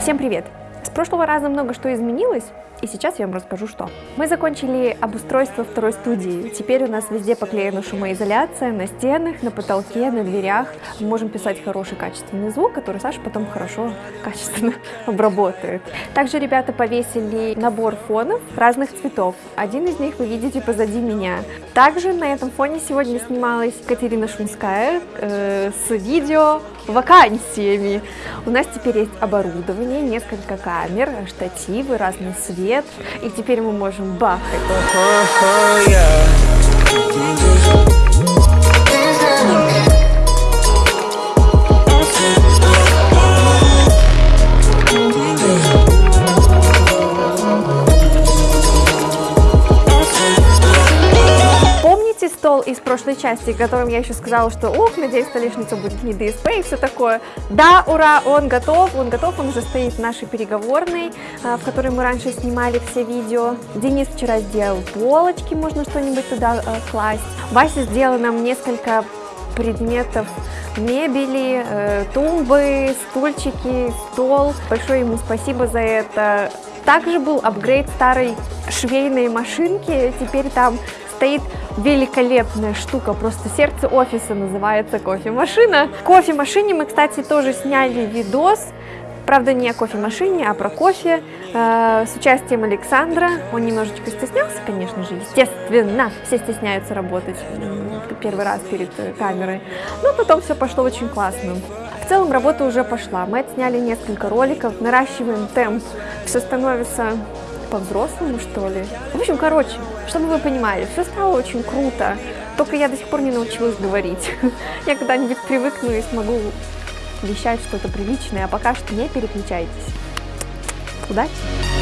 Всем привет! С прошлого раза много что изменилось, и сейчас я вам расскажу, что. Мы закончили обустройство второй студии. Теперь у нас везде поклеена шумоизоляция, на стенах, на потолке, на дверях. Мы можем писать хороший качественный звук, который Саша потом хорошо, качественно обработает. Также ребята повесили набор фонов разных цветов. Один из них вы видите позади меня. Также на этом фоне сегодня снималась Катерина Шумская э, с видео вакансиями. У нас теперь есть оборудование, несколько камер, штативы, разный свет. И теперь мы можем бахать. Помните стол из прошлой части, которым я еще сказала, что ух, надеюсь, столешница будет не ДСП и все такое? Да, ура, он готов, он готов, он уже стоит в нашей переговорной, а, в которой мы раньше снимали все видео. Денис вчера сделал полочки, можно что-нибудь туда а, класть. Вася сделал нам несколько предметов мебели, э, тумбы, стульчики, стол. Большое ему спасибо за это. Также был апгрейд старой швейной машинки, теперь там стоит великолепная штука, просто сердце офиса называется кофемашина. Кофемашине мы, кстати, тоже сняли видос, правда не о кофемашине, а про кофе, э, с участием Александра. Он немножечко стеснялся, конечно же, естественно, все стесняются работать первый раз перед камерой, но потом все пошло очень классно. В целом работа уже пошла, мы отсняли несколько роликов, наращиваем темп, все становится по-взрослому, что ли. В общем, короче, чтобы вы понимали, все стало очень круто, только я до сих пор не научилась говорить. Я когда-нибудь привыкну и смогу вещать что-то приличное, а пока что не переключайтесь. Удачи!